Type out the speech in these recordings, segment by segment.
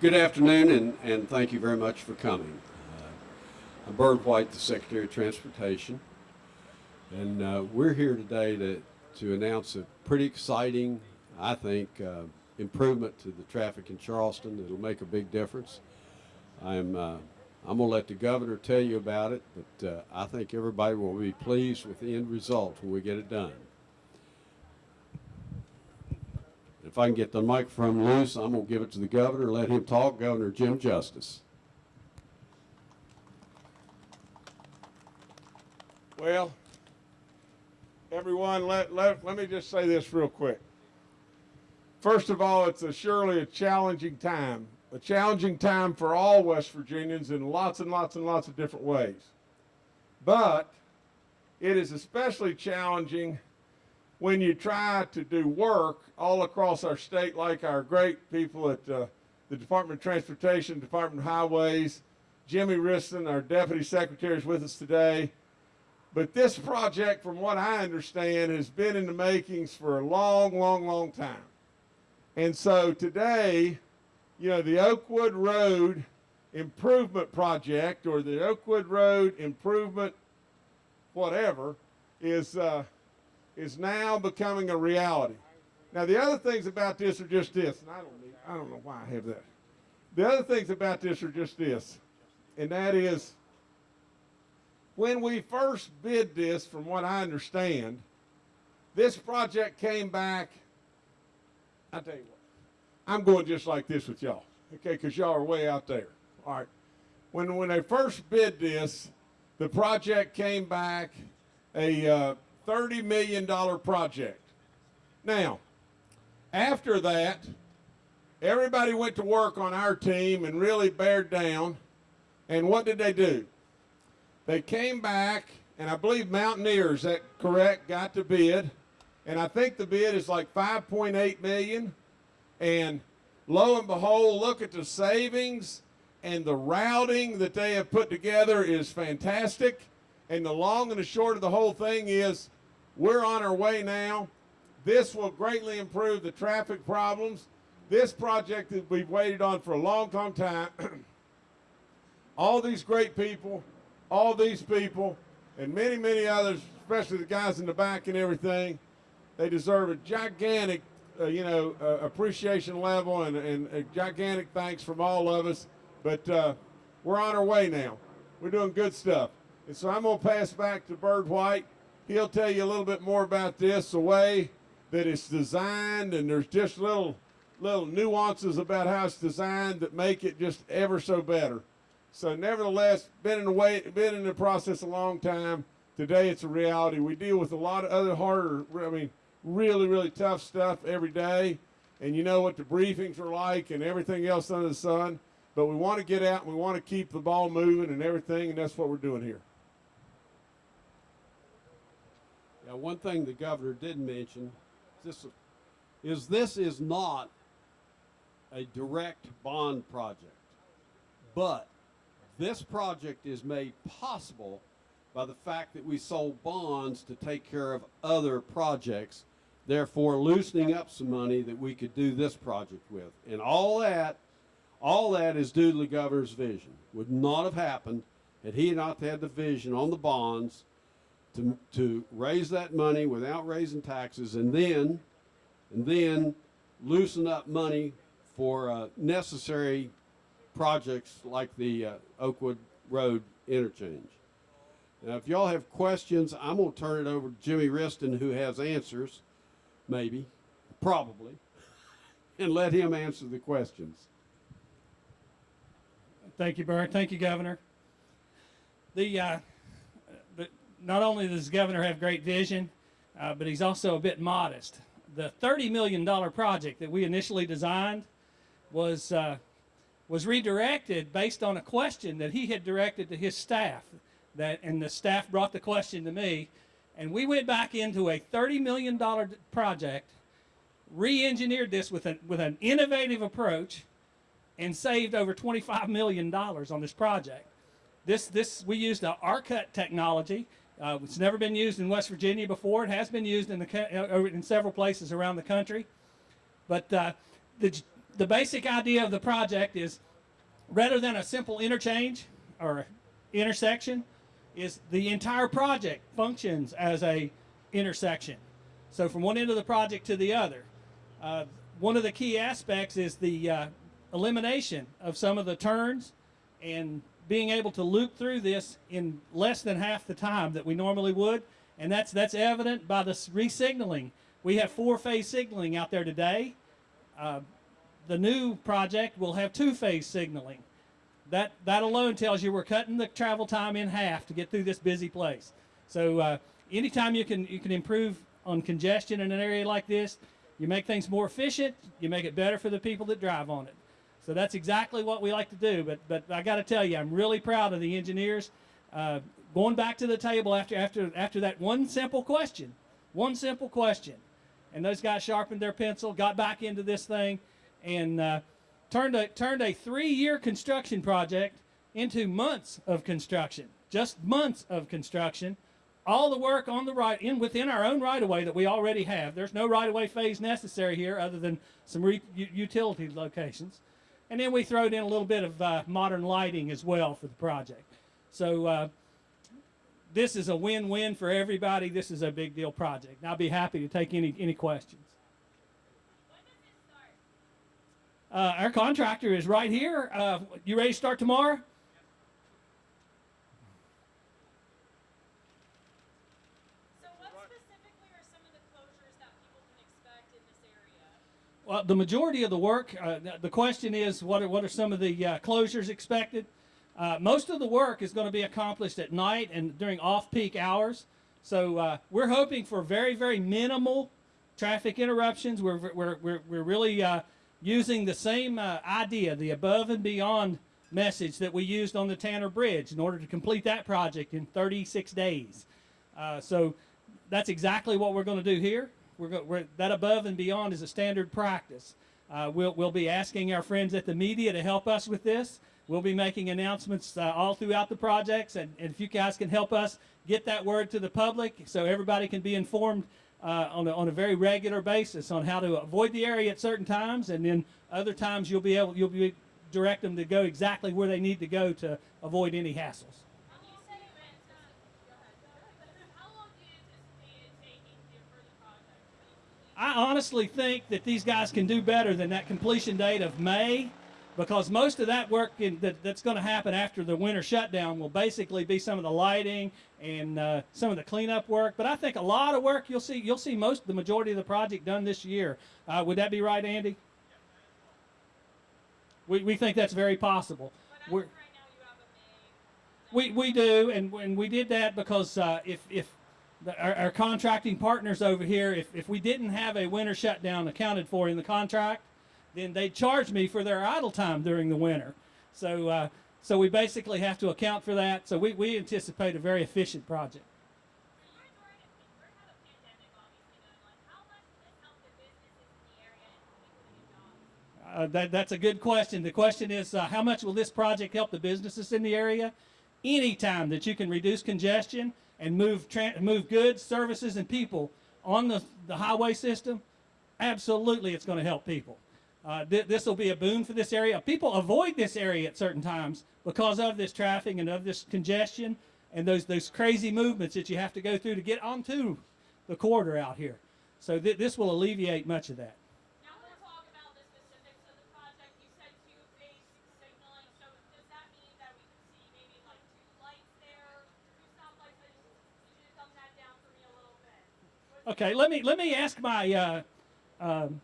Good afternoon, and, and thank you very much for coming. Uh, I'm Byrd White, the Secretary of Transportation, and uh, we're here today to, to announce a pretty exciting, I think, uh, improvement to the traffic in Charleston. It'll make a big difference. I'm, uh, I'm going to let the governor tell you about it, but uh, I think everybody will be pleased with the end result when we get it done. If I can get the microphone loose, I'm going to give it to the governor, let him talk, Governor Jim Justice. Well, everyone, let, let, let me just say this real quick. First of all, it's a surely a challenging time, a challenging time for all West Virginians in lots and lots and lots of different ways. But it is especially challenging when you try to do work all across our state, like our great people at uh, the Department of Transportation, Department of Highways, Jimmy Wriston, our Deputy Secretary, is with us today. But this project, from what I understand, has been in the makings for a long, long, long time. And so today, you know, the Oakwood Road Improvement Project or the Oakwood Road Improvement whatever is uh, is now becoming a reality. Now the other things about this are just this, and I don't need, I don't know why I have that. The other things about this are just this, and that is when we first bid this, from what I understand, this project came back. I tell you what, I'm going just like this with y'all, okay? Because y'all are way out there. All right. When when they first bid this, the project came back a uh, $30 million project. Now, after that, everybody went to work on our team and really bared down. And what did they do? They came back, and I believe Mountaineers, that correct, got the bid. And I think the bid is like 5.8 million. And lo and behold, look at the savings and the routing that they have put together is fantastic. And the long and the short of the whole thing is we're on our way now. This will greatly improve the traffic problems. This project that we've waited on for a long, long time. all these great people, all these people, and many, many others, especially the guys in the back and everything, they deserve a gigantic, uh, you know, uh, appreciation level and, and a gigantic thanks from all of us. But uh, we're on our way now. We're doing good stuff. And so I'm going to pass back to Byrd White. He'll tell you a little bit more about this, the way that it's designed, and there's just little little nuances about how it's designed that make it just ever so better. So nevertheless, been in the way, been in the process a long time. Today it's a reality. We deal with a lot of other harder, I mean, really, really tough stuff every day. And you know what the briefings are like and everything else under the sun. But we want to get out and we want to keep the ball moving and everything, and that's what we're doing here. Now, one thing the governor did mention this, is this is not a direct bond project, but this project is made possible by the fact that we sold bonds to take care of other projects, therefore loosening up some money that we could do this project with. And all that, all that is due to the governor's vision. Would not have happened had he not had the vision on the bonds to, to raise that money without raising taxes and then, and then loosen up money for uh, necessary projects like the uh, Oakwood Road interchange. Now, if y'all have questions, I'm going to turn it over to Jimmy Wriston, who has answers, maybe, probably, and let him answer the questions. Thank you, Bert. Thank you, Governor. The uh, not only does the governor have great vision, uh, but he's also a bit modest. The $30 million project that we initially designed was, uh, was redirected based on a question that he had directed to his staff. That, and the staff brought the question to me. And we went back into a $30 million project, re-engineered this with, a, with an innovative approach, and saved over $25 million on this project. This, this, we used the R-Cut technology, uh, it's never been used in West Virginia before. It has been used in, the, uh, in several places around the country. But uh, the, the basic idea of the project is rather than a simple interchange or intersection, is the entire project functions as a intersection. So from one end of the project to the other. Uh, one of the key aspects is the uh, elimination of some of the turns and being able to loop through this in less than half the time that we normally would. And that's, that's evident by the re-signaling. We have four-phase signaling out there today. Uh, the new project will have two-phase signaling. That, that alone tells you we're cutting the travel time in half to get through this busy place. So uh, anytime you can, you can improve on congestion in an area like this, you make things more efficient, you make it better for the people that drive on it. So that's exactly what we like to do. But but I got to tell you, I'm really proud of the engineers uh, going back to the table after after after that one simple question, one simple question, and those guys sharpened their pencil, got back into this thing, and uh, turned a turned a three-year construction project into months of construction, just months of construction. All the work on the right in within our own right of way that we already have. There's no right of way phase necessary here other than some utility locations. And then we throwed in a little bit of uh, modern lighting as well for the project. So uh, this is a win-win for everybody. This is a big deal project. And I'll be happy to take any any questions. Uh, our contractor is right here. Uh, you ready to start tomorrow? So what specifically are some of the closures that people can expect in this area? Well, the majority of the work, uh, the- question is, what are, what are some of the uh, closures expected? Uh, most of the work is going to be accomplished at night and during off-peak hours. So uh, we're hoping for very, very minimal traffic interruptions. We're, we're, we're, we're really uh, using the same uh, idea, the above and beyond message that we used on the Tanner Bridge in order to complete that project in 36 days. So that's exactly what we're going to do here. We're, we're that above and beyond is a standard practice. Uh, we'll, we'll be asking our friends at the media to help us with this. We'll be making announcements uh, all throughout the projects, and, and if you guys can help us get that word to the public so everybody can be informed uh, on, a, on a very regular basis on how to avoid the area at certain times, and then other times you'll be able you'll be direct them to go exactly where they need to go to avoid any hassles. And you said it went, uh, go ahead. How long do you anticipate it taking to, for the project to be complete? I honestly think that these guys can do better than that completion date of May because most of that work in, that, that's going to happen after the winter shutdown will basically be some of the lighting and uh, some of the cleanup work. But I think a lot of work you'll see you'll see most the majority of the project done this year. Uh, would that be right, Andy? We, we think that's very possible. We're, of right now, you have a May. we, we do, and, and we did that because uh, if, if the, our, our contracting partners over here, if, if we didn't have a winter shutdown accounted for in the contract, then they'd charge me for their idle time during the winter. So, uh, so we basically have to account for that. So we, we anticipate a very efficient project. Uh, that, that's a good question. The question is, uh, how much will this project help the businesses in the area? Anytime that you can reduce congestion and move move goods, services, and people on the, the highway system, absolutely it's going to help people. Uh, th- this will be a boon for this area. People avoid this area at certain times because of this traffic and of this congestion and those those crazy movements that you have to go through to get onto the corridor out here. So th- this will alleviate much of that. Now we'll talk about the specifics of the project. You said two-phase signaling. So does that mean that we could see maybe like two lights there, two stoplights? I just need you to dumb that down for me a little bit. What's Okay, let me let me ask my uh, um,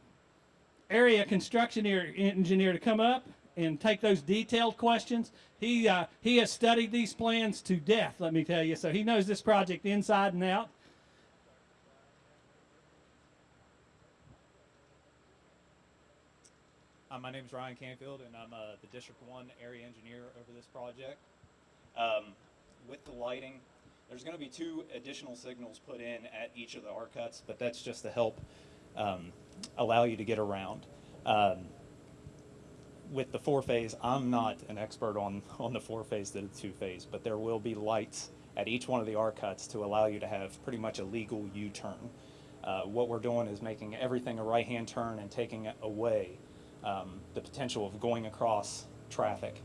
area construction engineer to come up and take those detailed questions. He uh, he has studied these plans to death. Let me tell you, so he knows this project inside and out. Uh, my name is Ryan Canfield, and I'm uh, the District 1 area engineer over this project. Um, with the lighting, there's going to be two additional signals put in at each of the R cuts, but that's just to help um, allow you to get around. Um, with the four phase, I'm not an expert on, on the four phase to the two phase, but there will be lights at each one of the R cuts to allow you to have pretty much a legal U turn. Uh, what we're doing is making everything a right hand turn and taking away um, the potential of going across traffic.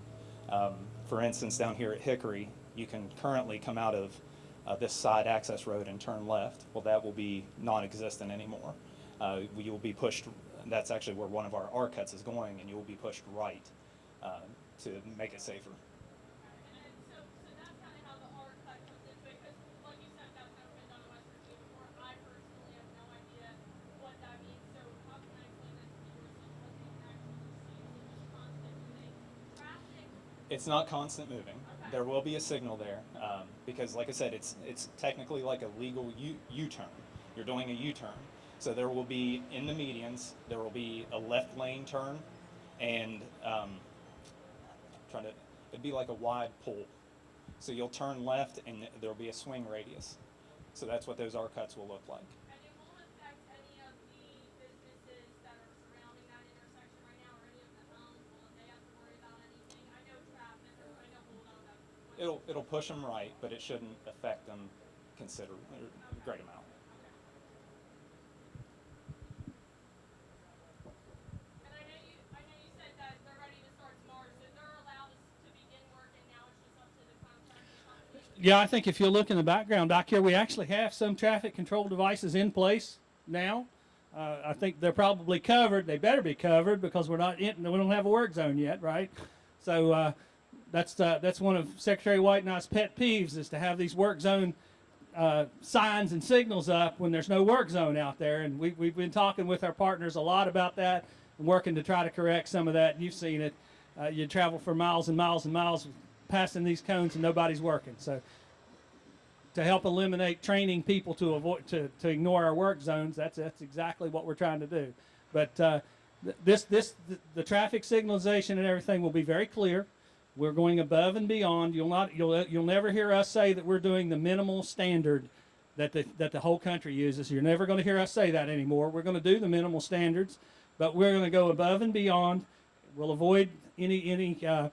Um, for instance, down here at Hickory, you can currently come out of uh, this side access road and turn left. Well, that will be non-existent anymore. Uh, you will be pushed, that's actually where one of our R cuts is going, and you will be pushed right uh, to make it safer. It's not constant moving. There will be a signal there um, because, like I said, it's it's technically like a legal U-turn. You're doing a U-turn, so there will be in the medians there will be a left lane turn, and um, trying to it'd be like a wide pull. So you'll turn left, and there'll be a swing radius. So that's what those R cuts will look like. And it won't affect any of the businesses that are surrounding that intersection right now, or any of the homes, will they have to worry about anything? I know traffic, or I know hold on, that's. It'll it'll push them right, but it shouldn't affect them considerably, a great amount. And I know you, I know you said that they're ready to start tomorrow, so they're allowed us to begin work, and now it's just up to the contracting company. Yeah, I think if you look in the background back here, we actually have some traffic control devices in place now. Uh, I think they're probably covered. They better be covered because we're not in, we don't have a work zone yet, right? So uh, that's that's one of Secretary White and I's pet peeves is to have these work zone uh, signs and signals up when there's no work zone out there. And we, we've been talking with our partners a lot about that and working to try to correct some of that. You've seen it. Uh, you travel for miles and miles and miles passing these cones and nobody's working. So to help eliminate training people to avoid to, to ignore our work zones, that's that's exactly what we're trying to do. But uh, this this the, the traffic signalization and everything will be very clear. We're going above and beyond. You'll not you'll you'll never hear us say that we're doing the minimal standard that the that the whole country uses. You're never going to hear us say that anymore. We're going to do the minimal standards, but we're going to go above and beyond. We'll avoid any any uh,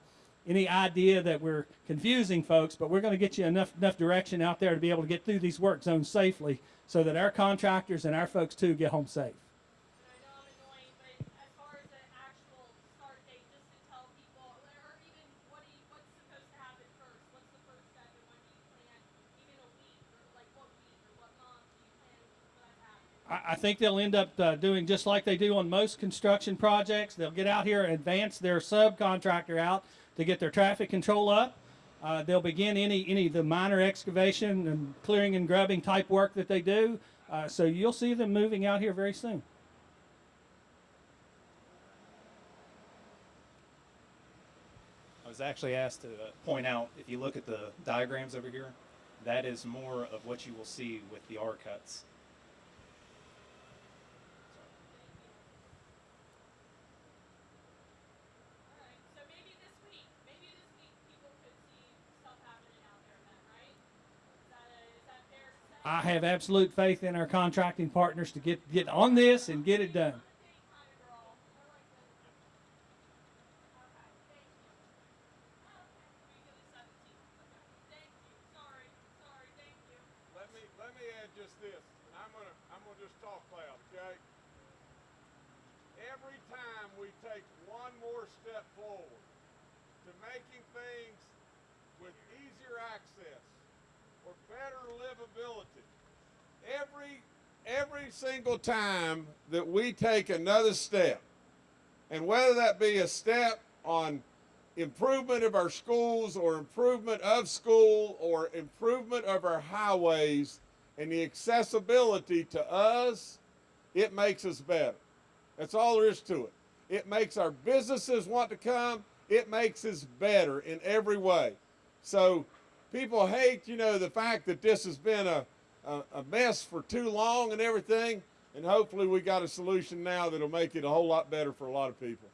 any idea that we're confusing folks, but we're going to get you enough enough direction out there to be able to get through these work zones safely, so that our contractors and our folks too get home safe. And I know I'm annoying, but as far as the actual start date, just to tell people, or even what do you, what's supposed to happen first? What's the first step, and when do you plan, even a week, or like what week, or what month do you plan for that to happen? I, think they'll end up uh, doing just like they do on most construction projects. They'll get out here and advance their subcontractor out to get their traffic control up. Uh, they'll begin any any of the minor excavation and clearing and grubbing type work that they do. Uh, so you'll see them moving out here very soon. I was actually asked to uh, point out, if you look at the diagrams over here, that is more of what you will see with the R cuts. Alright, so maybe this week, maybe this week people could see stuff happening out there then, right? Is that, a, is that fair to say? I have absolute faith in our contracting partners to get get on this and get it done. Date kind of girl. We're like the. Okay, thank you. Oh, okay. Week of the seventeenth. Okay. Thank you. Sorry. Sorry. Thank you. Let me let me add just this, and I'm gonna I'm gonna just talk loud, okay? Every time we take one more step forward to making things with easier access or better livability, every every single time that we take another step, and whether that be a step on improvement of our schools or improvement of school or improvement of our highways and the accessibility to us, it makes us better. That's all there is to it. It makes our businesses want to come. It makes us better in every way. So people hate, you know, the fact that this has been a, a, a mess for too long and everything. And hopefully we got a solution now that'll make it a whole lot better for a lot of people.